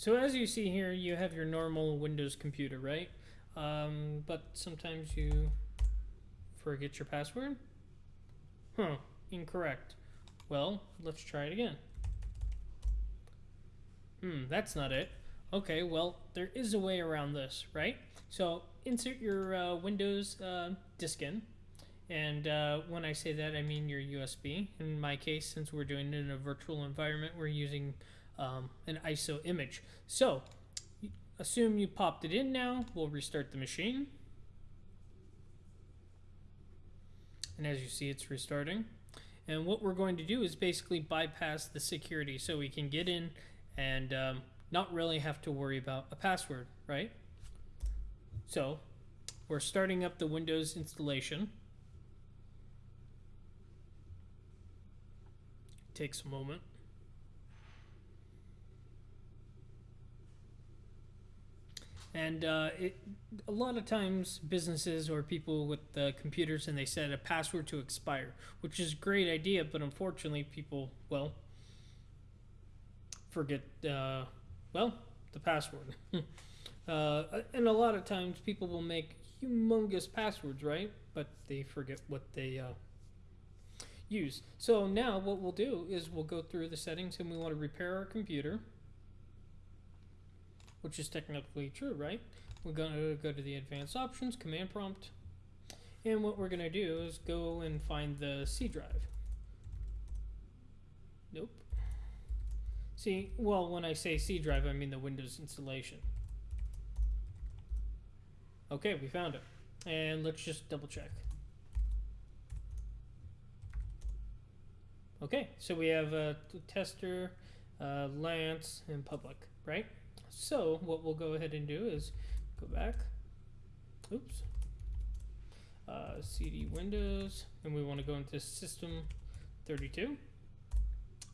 So as you see here, you have your normal Windows computer, right? Um, but sometimes you forget your password. Huh, incorrect. Well, let's try it again. Hmm, that's not it. Okay, well, there is a way around this, right? So insert your uh, Windows uh, disk in. And uh, when I say that, I mean your USB. In my case, since we're doing it in a virtual environment, we're using um, an ISO image. So assume you popped it in now. We'll restart the machine. And as you see, it's restarting. And what we're going to do is basically bypass the security so we can get in and um, not really have to worry about a password, right? So we're starting up the Windows installation. Takes a moment. And uh, it, a lot of times, businesses or people with uh, computers and they set a password to expire, which is a great idea, but unfortunately, people, well, forget, uh, well, the password. uh, and a lot of times, people will make humongous passwords, right? But they forget what they uh, use. So now, what we'll do is we'll go through the settings and we want to repair our computer which is technically true, right? We're going to go to the advanced options, command prompt, and what we're going to do is go and find the C drive. Nope. See, well, when I say C drive, I mean the Windows installation. Okay, we found it. And let's just double check. Okay, so we have a tester, uh, Lance, and public, right? So what we'll go ahead and do is go back. Oops. Uh, CD Windows, and we want to go into System 32.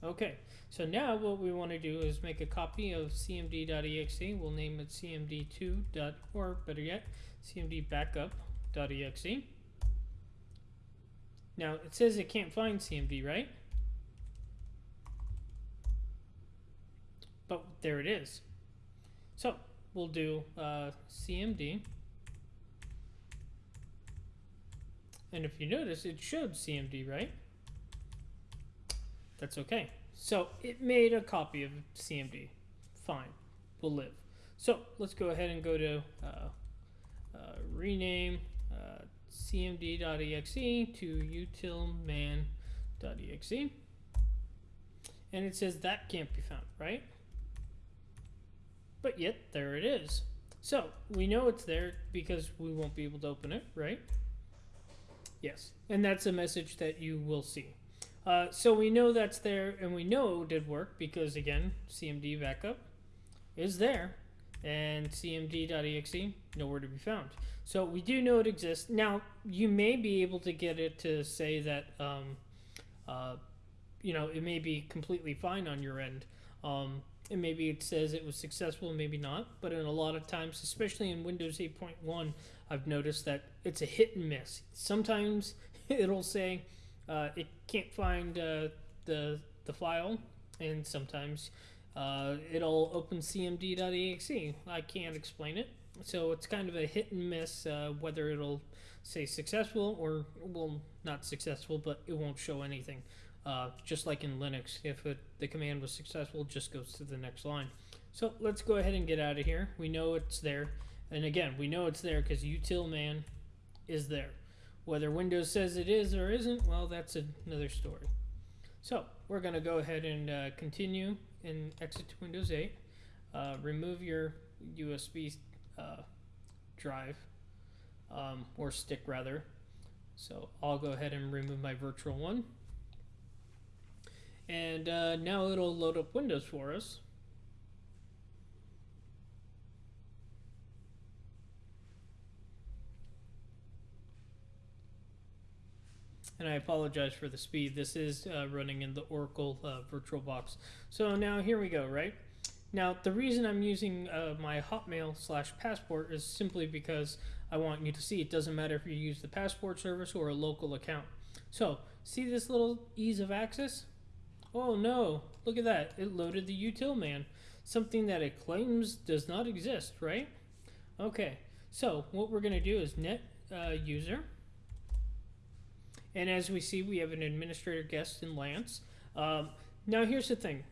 Okay, so now what we want to do is make a copy of cmd.exe. We'll name it cmd2. or better yet, cmdbackup.exe. Now it says it can't find cmd, right? But there it is. So we'll do uh, CMD. And if you notice, it showed CMD, right? That's okay. So it made a copy of CMD. Fine. We'll live. So let's go ahead and go to uh, uh, rename uh, cmd.exe to utilman.exe. And it says that can't be found, right? But yet there it is. So we know it's there because we won't be able to open it, right? Yes, and that's a message that you will see. Uh, so we know that's there, and we know it did work because again, CMD backup is there, and cmd.exe nowhere to be found. So we do know it exists. Now you may be able to get it to say that, um, uh, you know, it may be completely fine on your end. Um, and maybe it says it was successful maybe not but in a lot of times especially in windows 8.1 i've noticed that it's a hit and miss. Sometimes it'll say uh, it can't find uh, the the file and sometimes uh, it'll open cmd.exe i can't explain it. So it's kind of a hit and miss uh, whether it'll say successful or well not successful but it won't show anything uh, just like in Linux, if it, the command was successful, it just goes to the next line. So let's go ahead and get out of here. We know it's there. And again, we know it's there because utilman is there. Whether Windows says it is or isn't, well, that's another story. So we're going to go ahead and uh, continue and exit to Windows 8. Uh, remove your USB uh, drive, um, or stick rather. So I'll go ahead and remove my virtual one. And uh, now it'll load up Windows for us. and I apologize for the speed. This is uh, running in the Oracle uh, VirtualBox. So now here we go, right? Now the reason I'm using uh, my Hotmail slash Passport is simply because I want you to see it doesn't matter if you use the Passport service or a local account. So see this little ease of access? Oh no, look at that. It loaded the util man. something that it claims does not exist, right? Okay, so what we're going to do is net uh, user. And as we see, we have an administrator guest in Lance. Um, now, here's the thing.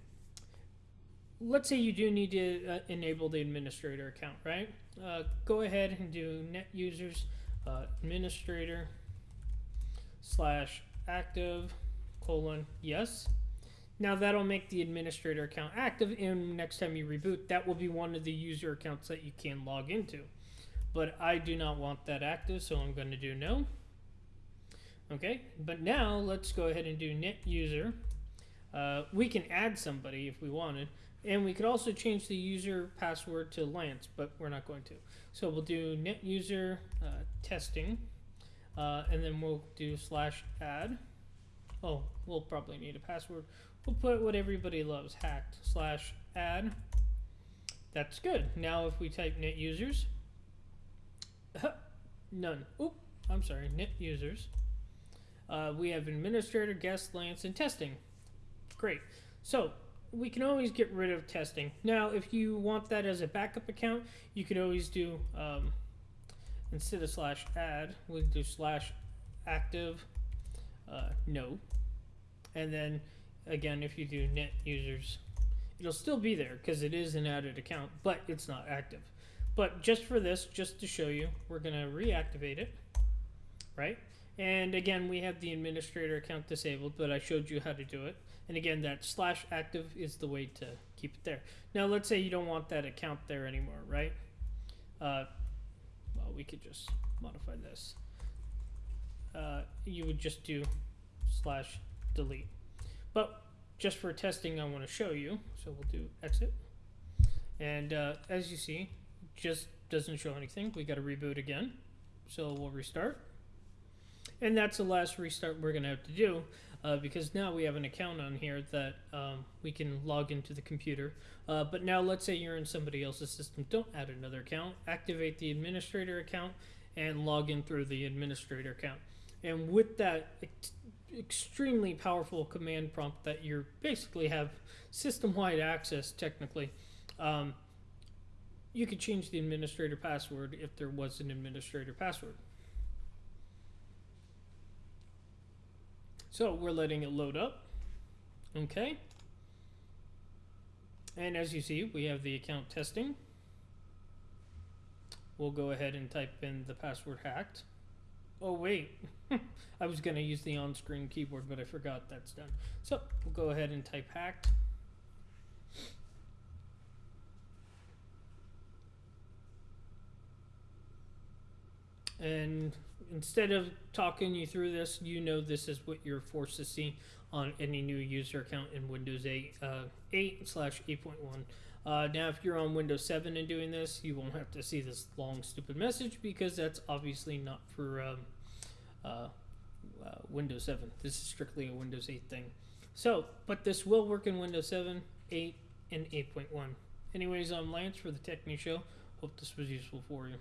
Let's say you do need to uh, enable the administrator account, right? Uh, go ahead and do net users uh, administrator slash active colon yes. Now that'll make the administrator account active, and next time you reboot, that will be one of the user accounts that you can log into. But I do not want that active, so I'm going to do no. Okay, but now let's go ahead and do net user. Uh, we can add somebody if we wanted, and we could also change the user password to Lance, but we're not going to. So we'll do net user uh, testing, uh, and then we'll do slash add. Oh, we'll probably need a password. We'll put what everybody loves, hacked slash add. That's good. Now if we type net users, none. Oop, I'm sorry, net users. Uh, we have administrator, guest, Lance, and testing. Great. So we can always get rid of testing. Now, if you want that as a backup account, you can always do um, instead of slash add, we do slash active uh, no, and then again, if you do net users, it'll still be there because it is an added account, but it's not active. But just for this, just to show you, we're gonna reactivate it, right? And again, we have the administrator account disabled, but I showed you how to do it. And again, that slash active is the way to keep it there. Now, let's say you don't want that account there anymore, right? Uh, well, we could just modify this. Uh, you would just do slash delete. But just for testing, I want to show you. So we'll do exit. And uh, as you see, just doesn't show anything. We got to reboot again. So we'll restart. And that's the last restart we're going to have to do uh, because now we have an account on here that um, we can log into the computer. Uh, but now let's say you're in somebody else's system. Don't add another account. Activate the administrator account and log in through the administrator account. And with that ex- extremely powerful command prompt that you basically have system-wide access technically, um, you could change the administrator password if there was an administrator password. So we're letting it load up. Okay. And as you see, we have the account testing. We'll go ahead and type in the password hacked. Oh wait, I was gonna use the on-screen keyboard, but I forgot that's done. So we'll go ahead and type hacked. And instead of talking you through this, you know this is what you're forced to see on any new user account in Windows 8, uh, 8 slash 8.1. Uh, now, if you're on Windows 7 and doing this, you won't have to see this long, stupid message because that's obviously not for um, uh, uh, Windows 7. This is strictly a Windows 8 thing. So, but this will work in Windows 7, 8, and 8.1. Anyways, I'm Lance for the Tech News Show. Hope this was useful for you.